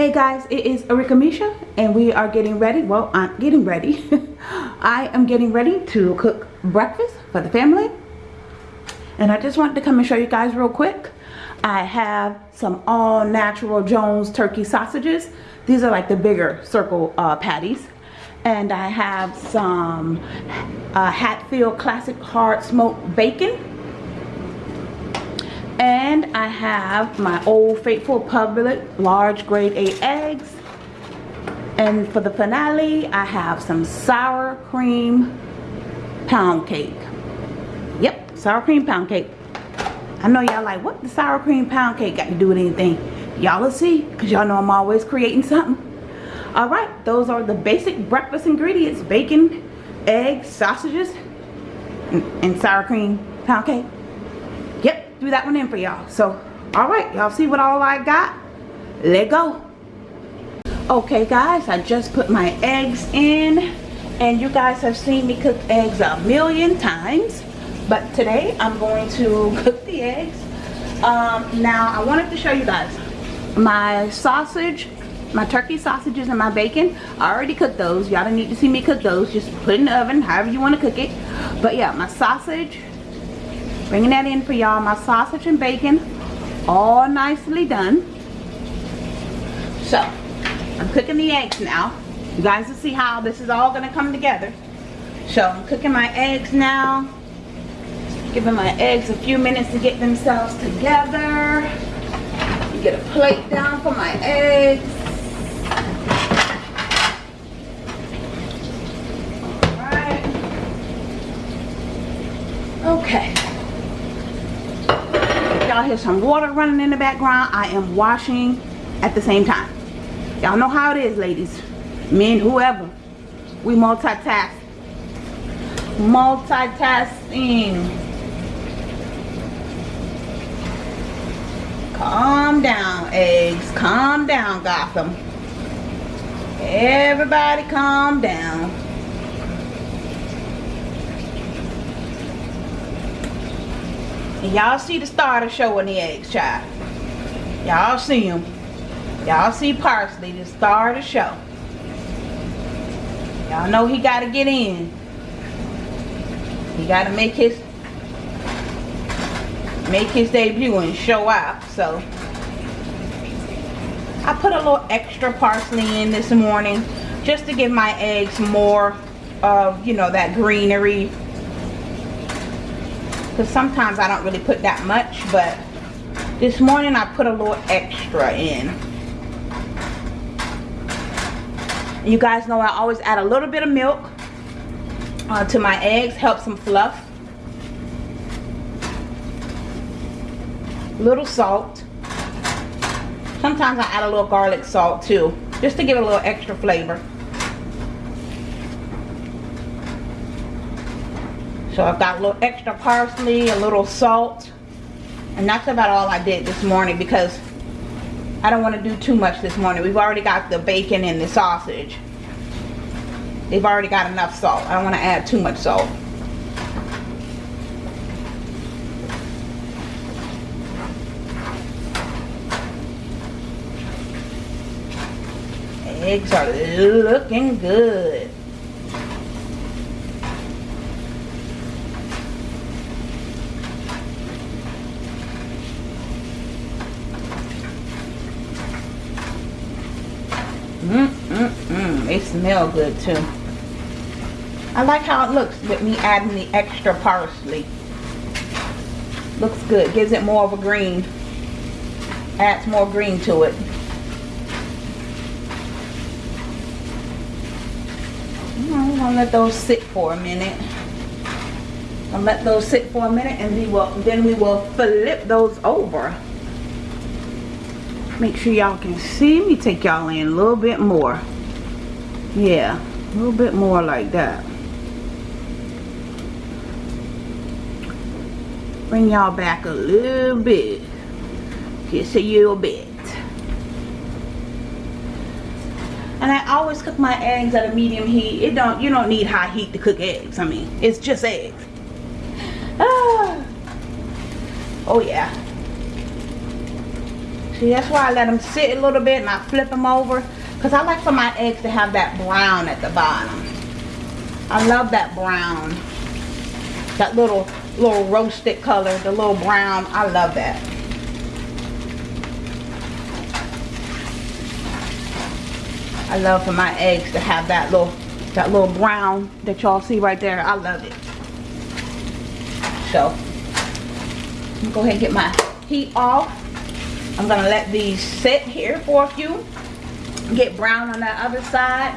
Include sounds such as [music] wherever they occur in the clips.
Hey guys, it is Arika Misha and we are getting ready. Well, I'm getting ready. [laughs] I am getting ready to cook breakfast for the family. And I just wanted to come and show you guys real quick. I have some all natural Jones turkey sausages. These are like the bigger circle uh, patties. And I have some uh, Hatfield Classic Hard Smoked Bacon and I have my Old Faithful Publix large grade A eggs. And for the finale, I have some sour cream pound cake. Yep, sour cream pound cake. I know y'all like, what the sour cream pound cake got to do with anything? Y'all will see, because y'all know I'm always creating something. Alright, those are the basic breakfast ingredients. Bacon, eggs, sausages, and, and sour cream pound cake threw that one in for y'all. So, alright, y'all see what all I got? Let go. Okay, guys, I just put my eggs in. And you guys have seen me cook eggs a million times. But today, I'm going to [laughs] cook the eggs. Um, now, I wanted to show you guys my sausage my turkey sausages and my bacon I already cooked those y'all don't need to see me cook those just put in the oven however you want to cook it but yeah my sausage Bringing that in for y'all. My sausage and bacon all nicely done. So, I'm cooking the eggs now. You guys will see how this is all going to come together. So, I'm cooking my eggs now. Giving my eggs a few minutes to get themselves together. Get a plate down for my eggs. Okay y'all hear some water running in the background. I am washing at the same time. Y'all know how it is ladies. Men whoever. We multitask. Multitasking. Calm down eggs. Calm down Gotham. Everybody calm down And y'all see the starter showing the eggs, child. Y'all see them. Y'all see Parsley, the star of the show. Y'all know he got to get in. He got to make his make his debut and show out. So I put a little extra parsley in this morning just to give my eggs more of, you know, that greenery because sometimes I don't really put that much but this morning I put a little extra in. You guys know I always add a little bit of milk uh, to my eggs helps them fluff. Little salt. Sometimes I add a little garlic salt too just to give it a little extra flavor So I've got a little extra parsley, a little salt. And that's about all I did this morning because I don't want to do too much this morning. We've already got the bacon and the sausage. They've already got enough salt. I don't want to add too much salt. Eggs are looking good. Mm, mm, mm. They smell good too. I like how it looks with me adding the extra parsley. Looks good. Gives it more of a green. Adds more green to it. I'm gonna let those sit for a minute. I'll let those sit for a minute and we will then we will flip those over make sure y'all can see me take y'all in a little bit more. Yeah a little bit more like that. Bring y'all back a little bit. Just a little bit. And I always cook my eggs at a medium heat. It don't you don't need high heat to cook eggs I mean it's just eggs. Ah. oh yeah See, that's why I let them sit a little bit and I flip them over. Because I like for my eggs to have that brown at the bottom. I love that brown. That little, little roasted color, the little brown. I love that. I love for my eggs to have that little that little brown that y'all see right there. I love it. So, I'm gonna go ahead and get my heat off. I'm gonna let these sit here for a few. Get brown on that other side.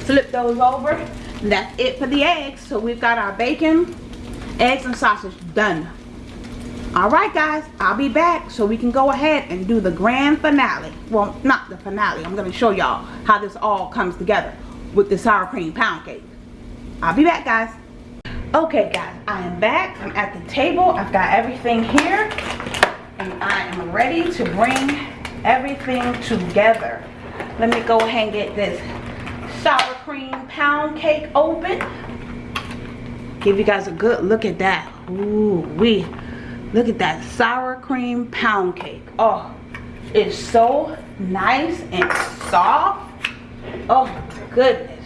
Flip those over. That's it for the eggs. So we've got our bacon, eggs, and sausage done. Alright guys, I'll be back so we can go ahead and do the grand finale. Well, not the finale. I'm going to show y'all how this all comes together with the sour cream pound cake. I'll be back guys. Okay guys, I am back. I'm at the table. I've got everything here. And I am ready to bring everything together. Let me go ahead and get this sour cream pound cake open. Give you guys a good look at that. Ooh, we Look at that sour cream pound cake. Oh, it's so nice and soft. Oh, goodness.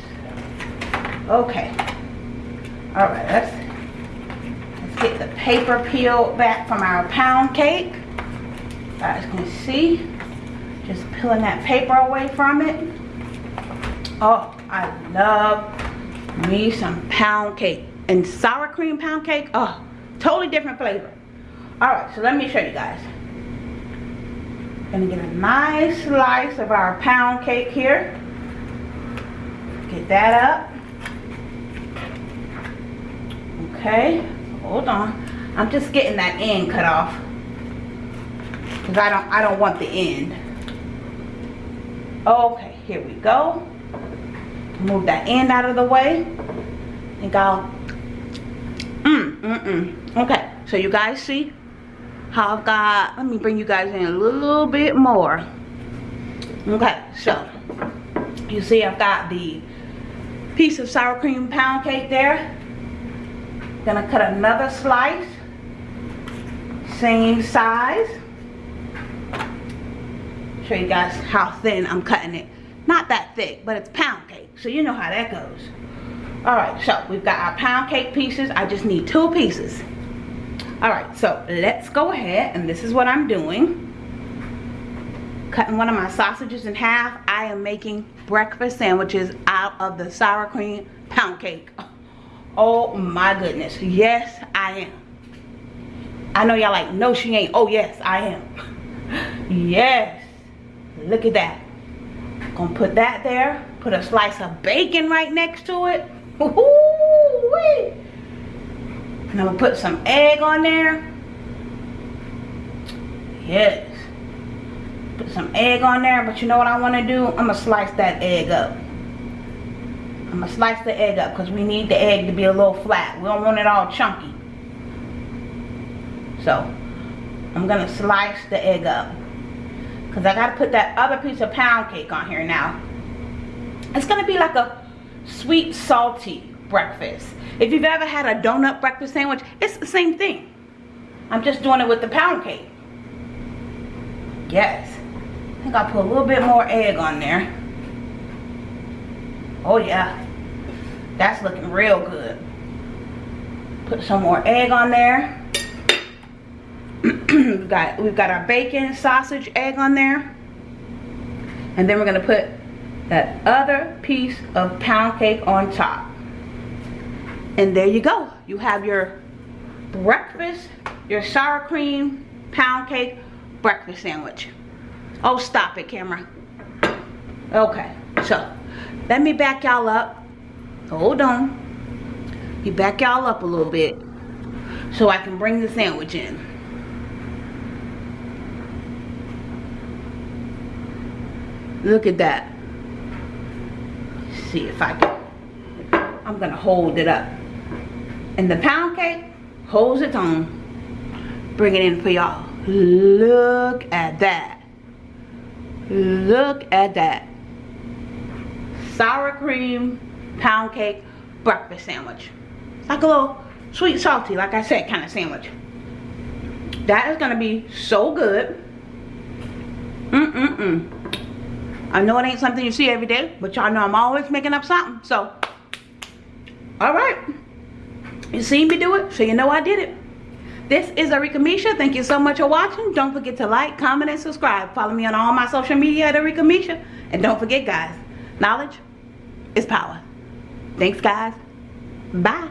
Okay. All right, let's, let's get the paper peeled back from our pound cake. You guys can see, just peeling that paper away from it. Oh, I love me some pound cake. And sour cream pound cake, oh, totally different flavor. Alright, so let me show you guys. Gonna get a nice slice of our pound cake here. Get that up. Okay, hold on. I'm just getting that end cut off. Cause I don't I don't want the end. Okay, here we go. Move that end out of the way. And go. Mm, mm, mm. Okay, so you guys see how I've got, let me bring you guys in a little bit more. Okay, so you see I've got the piece of sour cream pound cake there. Gonna cut another slice, same size. Show you guys how thin I'm cutting it. Not that thick, but it's pound cake, so you know how that goes. All right, so we've got our pound cake pieces. I just need two pieces. All right so let's go ahead and this is what i'm doing. Cutting one of my sausages in half. I am making breakfast sandwiches out of the sour cream pound cake. Oh my goodness yes i am. I know y'all like no she ain't. Oh yes i am. [laughs] Yes look at that gonna put that there put a slice of bacon right next to it and I'm gonna put some egg on there. Yes. Put some egg on there, but you know what I wanna do? I'm gonna slice that egg up. I'm gonna slice the egg up because we need the egg to be a little flat. We don't want it all chunky. So, I'm gonna slice the egg up. Because I gotta put that other piece of pound cake on here now. It's gonna be like a sweet, salty breakfast. If you've ever had a donut breakfast sandwich, it's the same thing. I'm just doing it with the pound cake. Yes. I think I'll put a little bit more egg on there. Oh yeah. That's looking real good. Put some more egg on there. [clears throat] we've got we've got our bacon, sausage, egg on there. And then we're gonna put that other piece of pound cake on top. And there you go. You have your breakfast, your sour cream pound cake breakfast sandwich. Oh, stop it, camera. [clears throat] Okay, so let me back y'all up. Hold on. You back y'all up a little bit so I can bring the sandwich in. Look at that. see if I can. I'm gonna hold it up. And the pound cake holds its own. Bring it in for y'all. Look at that. Look at that. Sour cream pound cake breakfast sandwich. Like a little sweet salty, like I said, kind of sandwich. That is going to be so good. Mm-mm. I know it ain't something you see every day, but y'all know I'm always making up something. So, all right. You seen me do it, so you know I did it. This is Arika Misha. Thank you so much for watching. Don't forget to like, comment, and subscribe. Follow me on all my social media at Arika Misha. And don't forget, guys, knowledge is power. Thanks, guys. Bye.